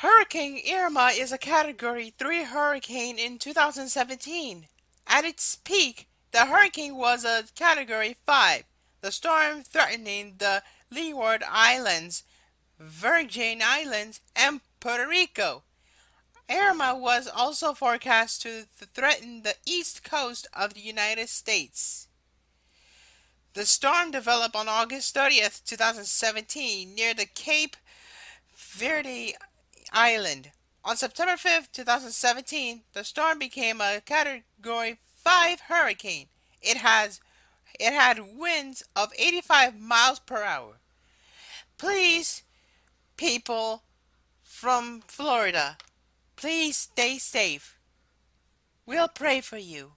Hurricane Irma is a Category 3 hurricane in 2017. At its peak, the hurricane was a Category 5, the storm threatening the Leeward Islands, Virgin Islands, and Puerto Rico. Irma was also forecast to threaten the east coast of the United States. The storm developed on August 30th, 2017, near the Cape Verde Island. On September 5th, 2017, the storm became a Category 5 hurricane. It has it had winds of 85 miles per hour. Please, people from Florida, please stay safe. We'll pray for you.